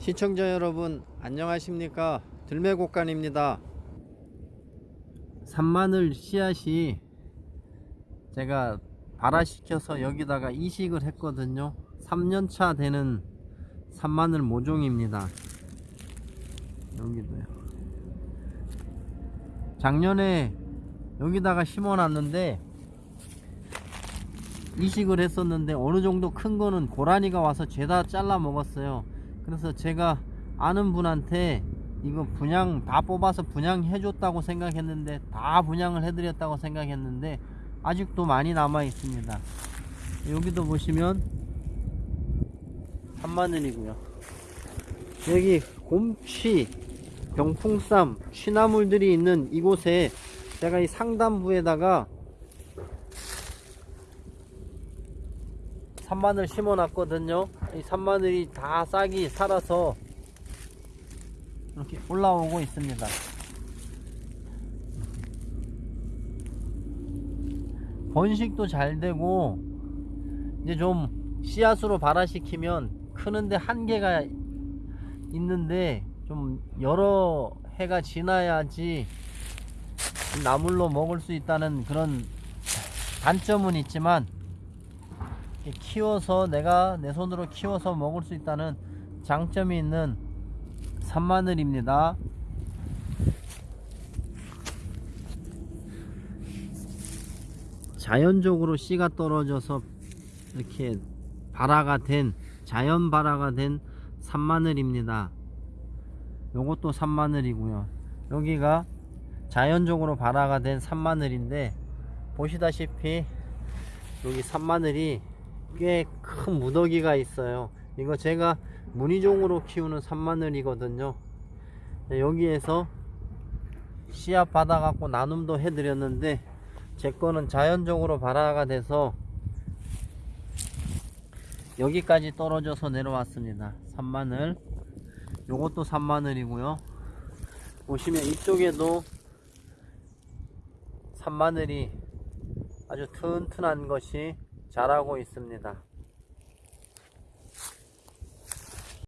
시청자 여러분 안녕하십니까? 들매곡간입니다. 산마늘 씨앗이 제가 발화시켜서 여기다가 이식을 했거든요. 3년차 되는 산마늘 모종입니다. 여기도요. 작년에 여기다가 심어 놨는데 이식을 했었는데 어느 정도 큰 거는 고라니가 와서 죄다 잘라 먹었어요 그래서 제가 아는 분한테 이거 분양 다 뽑아서 분양해 줬다고 생각했는데 다 분양을 해 드렸다고 생각했는데 아직도 많이 남아 있습니다. 여기도 보시면 한마늘이고요. 여기 곰취 병풍쌈 취나물들이 있는 이곳에 제가 이 상단부에다가 산마늘 심어 놨거든요. 이 산마늘이 다 싹이 살아서 이렇게 올라오고 있습니다. 번식도 잘 되고 이제 좀 씨앗으로 발화시키면 크는데 한계가 있는데 좀 여러 해가 지나야지 나물로 먹을 수 있다는 그런 단점은 있지만 키워서 내가 내 손으로 키워서 먹을 수 있다는 장점이 있는 산마늘입니다. 자연적으로 씨가 떨어져서 이렇게 발화가 된 자연 발화가 된 산마늘입니다. 요것도 산마늘이고요. 여기가 자연적으로 발화가 된 산마늘인데 보시다시피 여기 산마늘이 꽤 큰 무더기가 있어요. 이거 제가 무늬종으로 키우는 산마늘이거든요. 네, 여기에서 씨앗 받아 갖고 나눔도 해 드렸는데 제 거는 자연적으로 발화가 돼서 여기까지 떨어져서 내려왔습니다. 산마늘. 요것도 산마늘이고요. 보시면 이쪽에도 산마늘이 아주 튼튼한 것이 자라고 있습니다